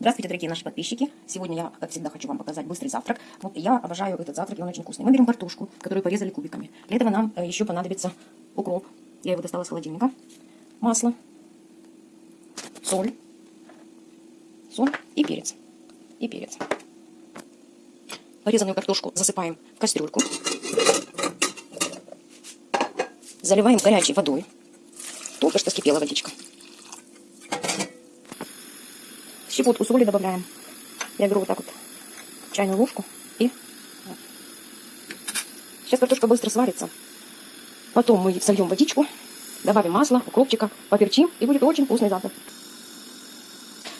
Здравствуйте, дорогие наши подписчики. Сегодня я, как всегда, хочу вам показать быстрый завтрак. Вот я обожаю этот завтрак, и он очень вкусный. Мы берем картошку, которую порезали кубиками. Для этого нам э, еще понадобится укроп. Я его достала из холодильника. Масло, соль, соль и перец. И перец. Порезанную картошку засыпаем в кастрюльку. Заливаем горячей водой. Только что скипела водичка. Щепотку соли добавляем. Я беру вот так вот чайную ложку и... Сейчас картошка быстро сварится. Потом мы сольем водичку, добавим масло, укропчика, поперчим, и будет очень вкусный завтрак.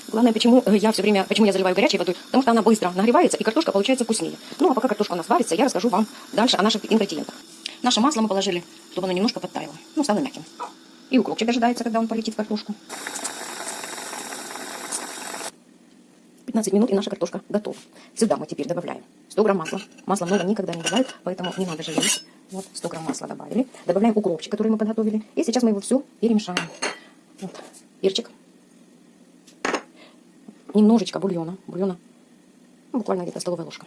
Главное, почему э, я все время, почему я заливаю горячей водой, потому что она быстро нагревается, и картошка получается вкуснее. Ну, а пока картошка у нас варится, я расскажу вам дальше о наших ингредиентах. Наше масло мы положили, чтобы оно немножко подтаяло, ну, стало мягким. И укропчик дожидается, когда он полетит в картошку. 15 минут, и наша картошка готова. Сюда мы теперь добавляем 100 грамм масла. Масла много никогда не бывает, поэтому не надо жалеть. Вот, 100 грамм масла добавили. Добавляем укропчик, который мы подготовили. И сейчас мы его все перемешаем. Вот, перчик. Немножечко бульона. Бульона, ну, буквально где-то столовая ложка.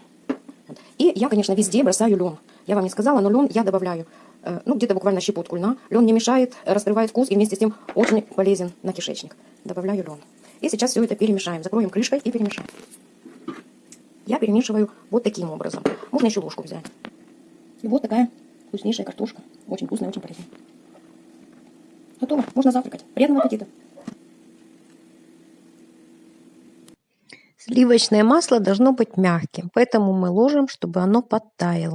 Вот. И я, конечно, везде бросаю лен. Я вам не сказала, но лен я добавляю, э, ну, где-то буквально щепотку льна. Лен не мешает, раскрывает вкус и вместе с тем очень полезен на кишечник. Добавляю лен. И сейчас все это перемешаем. Закроем крышкой и перемешаем. Я перемешиваю вот таким образом. Можно еще ложку взять. И вот такая вкуснейшая картошка. Очень вкусная, очень полезная. Готово. Можно завтракать. Приятного аппетита. Сливочное масло должно быть мягким, поэтому мы ложим, чтобы оно подтаяло.